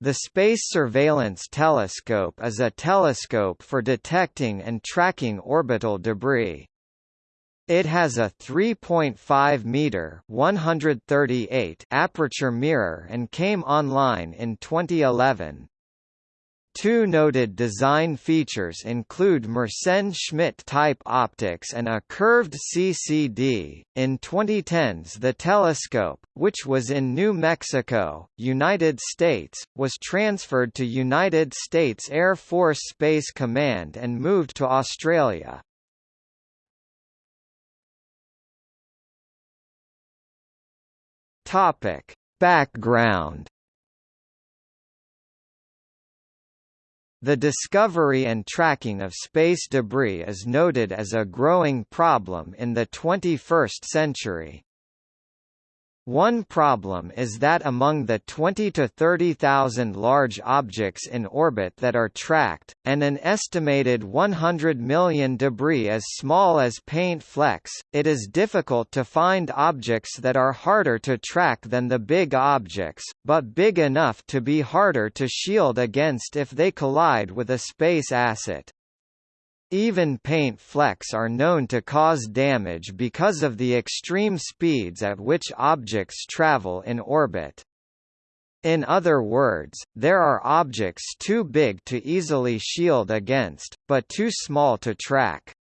The Space Surveillance Telescope is a telescope for detecting and tracking orbital debris. It has a 3.5 meter (138) aperture mirror and came online in 2011. Two noted design features include Mersenne-Schmidt type optics and a curved CCD. In 2010s the telescope, which was in New Mexico, United States, was transferred to United States Air Force Space Command and moved to Australia. Topic: Background The discovery and tracking of space debris is noted as a growing problem in the 21st century. One problem is that among the 20 to 30,000 large objects in orbit that are tracked, and an estimated 100 million debris as small as paint flecks, it is difficult to find objects that are harder to track than the big objects, but big enough to be harder to shield against if they collide with a space asset. Even paint flecks are known to cause damage because of the extreme speeds at which objects travel in orbit. In other words, there are objects too big to easily shield against, but too small to track.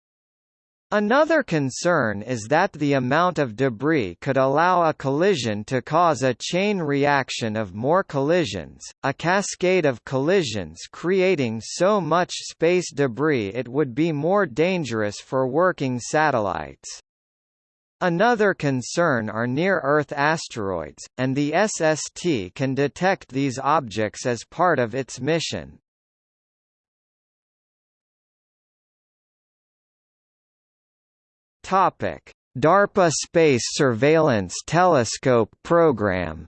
Another concern is that the amount of debris could allow a collision to cause a chain reaction of more collisions, a cascade of collisions creating so much space debris it would be more dangerous for working satellites. Another concern are near-Earth asteroids, and the SST can detect these objects as part of its mission. Topic: DARPA Space Surveillance Telescope Program.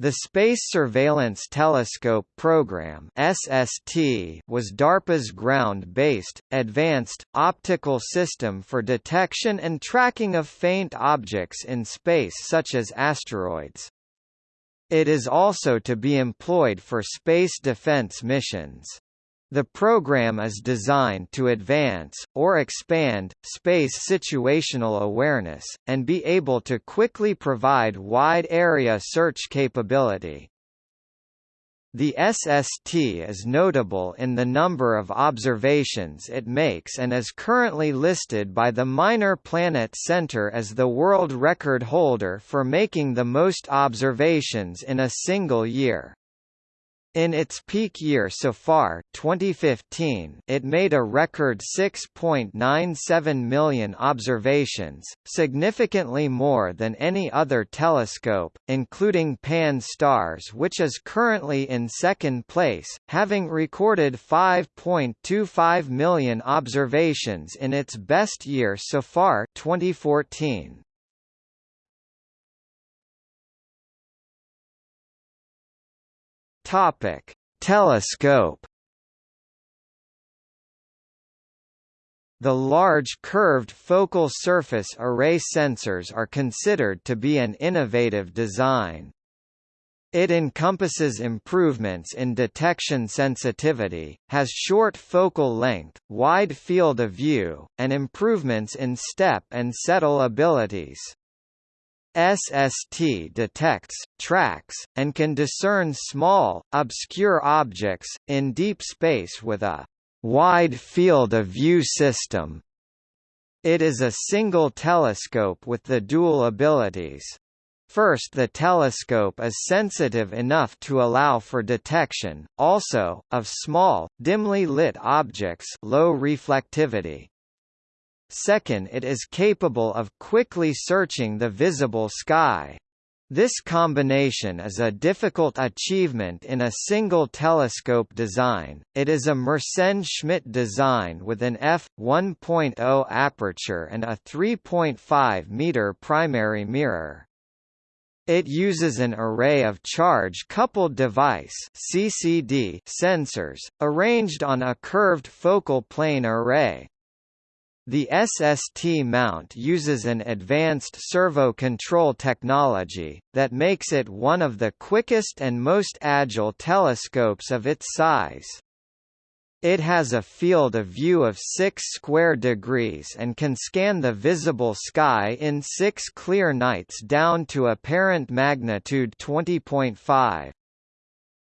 The Space Surveillance Telescope Program (SST) was DARPA's ground-based, advanced, optical system for detection and tracking of faint objects in space such as asteroids. It is also to be employed for space defense missions. The program is designed to advance, or expand, space situational awareness, and be able to quickly provide wide-area search capability. The SST is notable in the number of observations it makes and is currently listed by the Minor Planet Center as the world record holder for making the most observations in a single year. In its peak year so far 2015, it made a record 6.97 million observations, significantly more than any other telescope, including Pan-STARRS which is currently in second place, having recorded 5.25 million observations in its best year so far 2014. Topic: Telescope. The large curved focal surface array sensors are considered to be an innovative design. It encompasses improvements in detection sensitivity, has short focal length, wide field of view, and improvements in step and settle abilities. SST detects, tracks, and can discern small, obscure objects, in deep space with a wide field of view system. It is a single telescope with the dual abilities. First the telescope is sensitive enough to allow for detection, also, of small, dimly lit objects low reflectivity. Second it is capable of quickly searching the visible sky. This combination is a difficult achievement in a single telescope design. It is a Mersenne-Schmidt design with an f1.0 aperture and a 3.5 meter primary mirror. It uses an array of charge-coupled device (CCD) sensors arranged on a curved focal plane array. The SST mount uses an advanced servo control technology, that makes it one of the quickest and most agile telescopes of its size. It has a field of view of 6 square degrees and can scan the visible sky in 6 clear nights down to apparent magnitude 20.5.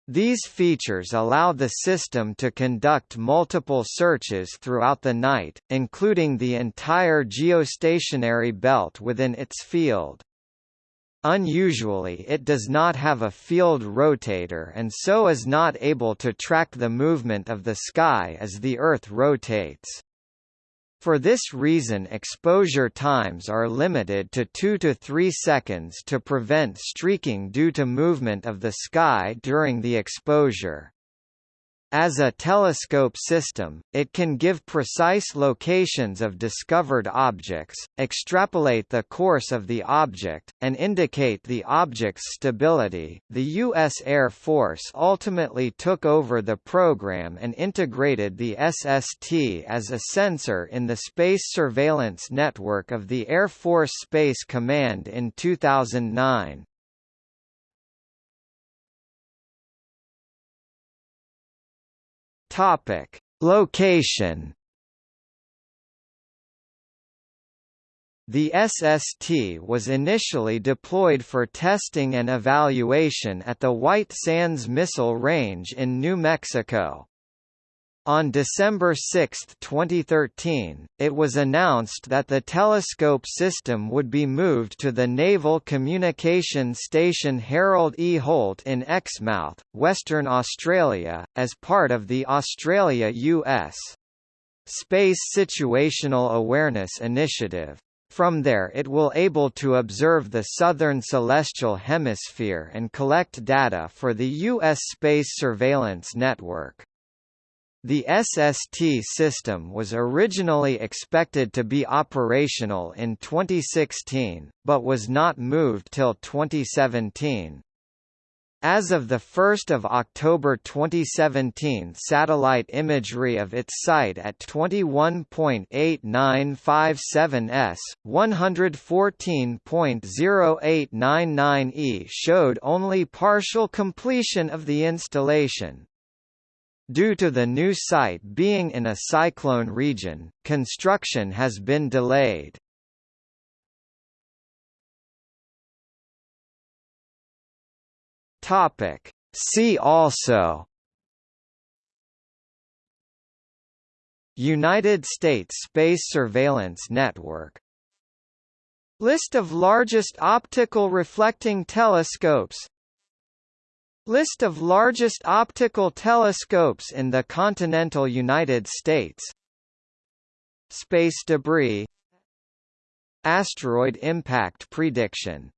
These features allow the system to conduct multiple searches throughout the night, including the entire geostationary belt within its field. Unusually it does not have a field rotator and so is not able to track the movement of the sky as the Earth rotates. For this reason exposure times are limited to 2 to 3 seconds to prevent streaking due to movement of the sky during the exposure. As a telescope system, it can give precise locations of discovered objects, extrapolate the course of the object, and indicate the object's stability. The U.S. Air Force ultimately took over the program and integrated the SST as a sensor in the Space Surveillance Network of the Air Force Space Command in 2009. Topic: Location. The SST was initially deployed for testing and evaluation at the White Sands Missile Range in New Mexico. On December 6, 2013, it was announced that the telescope system would be moved to the Naval Communication Station Harold E. Holt in Exmouth, Western Australia, as part of the Australia-US Space Situational Awareness Initiative. From there it will able to observe the southern celestial hemisphere and collect data for the U.S. Space Surveillance Network. The SST system was originally expected to be operational in 2016, but was not moved till 2017. As of 1 October 2017 satellite imagery of its site at 21.8957 s, 114.0899 e showed only partial completion of the installation. Due to the new site being in a cyclone region, construction has been delayed. See also United States Space Surveillance Network List of largest optical reflecting telescopes List of largest optical telescopes in the continental United States. Space debris. Asteroid impact prediction